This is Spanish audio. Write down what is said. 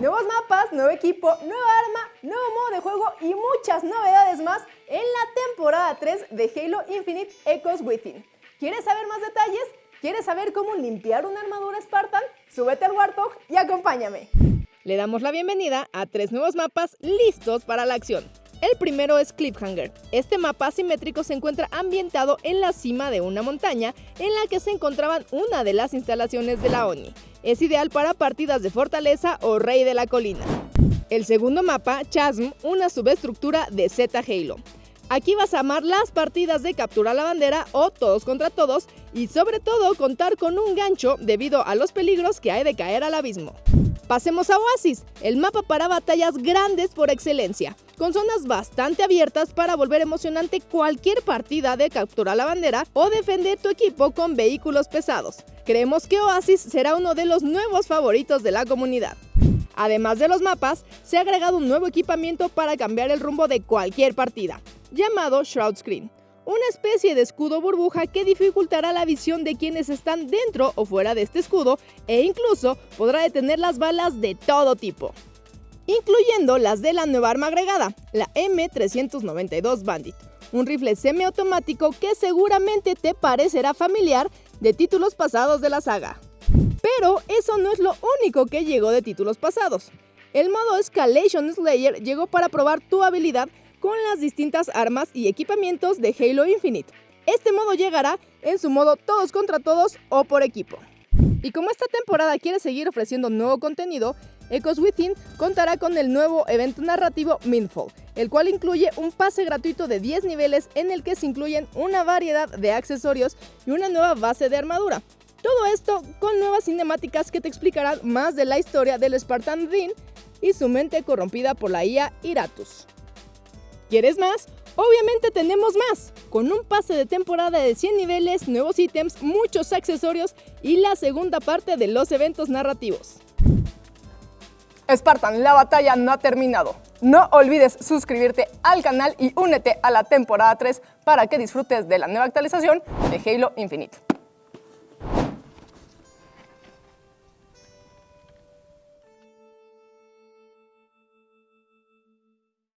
Nuevos mapas, nuevo equipo, nueva arma, nuevo modo de juego y muchas novedades más en la temporada 3 de Halo Infinite Echoes Within. ¿Quieres saber más detalles? ¿Quieres saber cómo limpiar una armadura Spartan? Súbete al Warthog y acompáñame. Le damos la bienvenida a tres nuevos mapas listos para la acción. El primero es Cliffhanger. Este mapa asimétrico se encuentra ambientado en la cima de una montaña en la que se encontraban una de las instalaciones de la ONI. Es ideal para partidas de fortaleza o rey de la colina. El segundo mapa, Chasm, una subestructura de Z Halo. Aquí vas a amar las partidas de captura la bandera o todos contra todos y sobre todo contar con un gancho debido a los peligros que hay de caer al abismo. Pasemos a Oasis, el mapa para batallas grandes por excelencia, con zonas bastante abiertas para volver emocionante cualquier partida de capturar la bandera o defender tu equipo con vehículos pesados. Creemos que Oasis será uno de los nuevos favoritos de la comunidad. Además de los mapas, se ha agregado un nuevo equipamiento para cambiar el rumbo de cualquier partida, llamado Shroud Screen una especie de escudo burbuja que dificultará la visión de quienes están dentro o fuera de este escudo e incluso podrá detener las balas de todo tipo, incluyendo las de la nueva arma agregada, la M392 Bandit, un rifle semiautomático que seguramente te parecerá familiar de títulos pasados de la saga. Pero eso no es lo único que llegó de títulos pasados. El modo Escalation Slayer llegó para probar tu habilidad con las distintas armas y equipamientos de Halo Infinite. Este modo llegará en su modo todos contra todos o por equipo. Y como esta temporada quiere seguir ofreciendo nuevo contenido, Echoes Within contará con el nuevo evento narrativo Mindfall, el cual incluye un pase gratuito de 10 niveles en el que se incluyen una variedad de accesorios y una nueva base de armadura. Todo esto con nuevas cinemáticas que te explicarán más de la historia del Spartan Dean y su mente corrompida por la IA Iratus. ¿Quieres más? Obviamente tenemos más, con un pase de temporada de 100 niveles, nuevos ítems, muchos accesorios y la segunda parte de los eventos narrativos. Spartan, la batalla no ha terminado. No olvides suscribirte al canal y únete a la temporada 3 para que disfrutes de la nueva actualización de Halo Infinite.